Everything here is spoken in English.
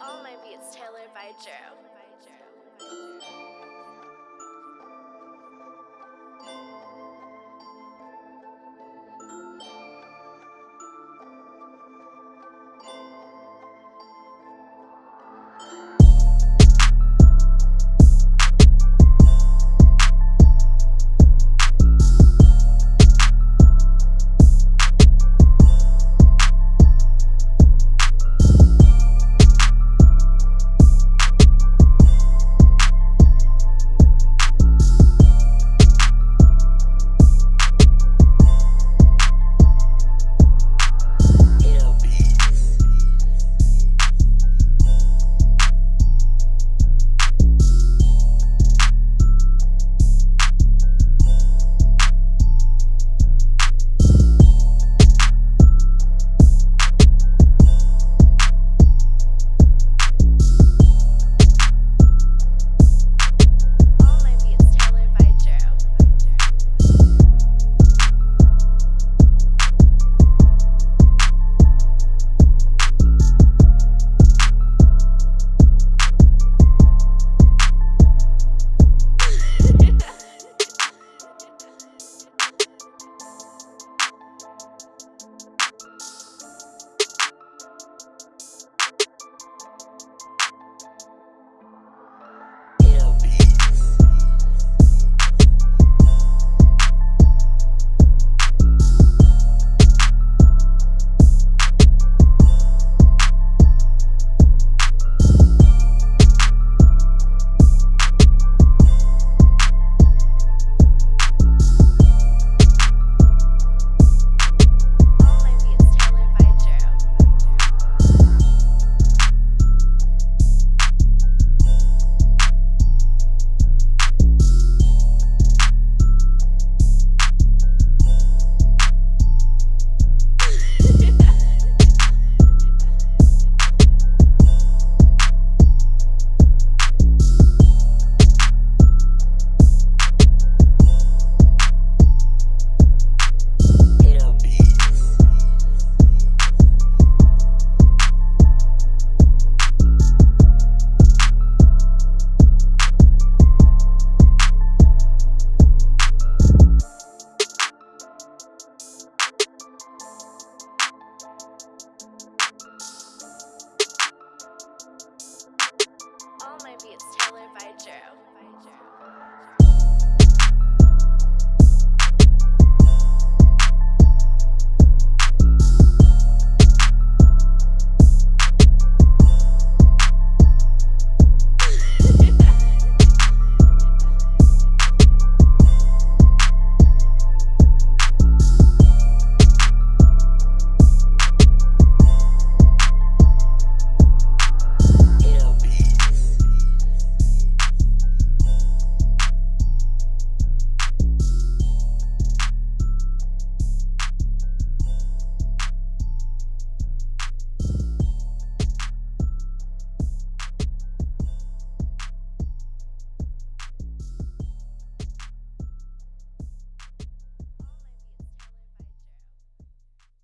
All my beats tailored by Joe.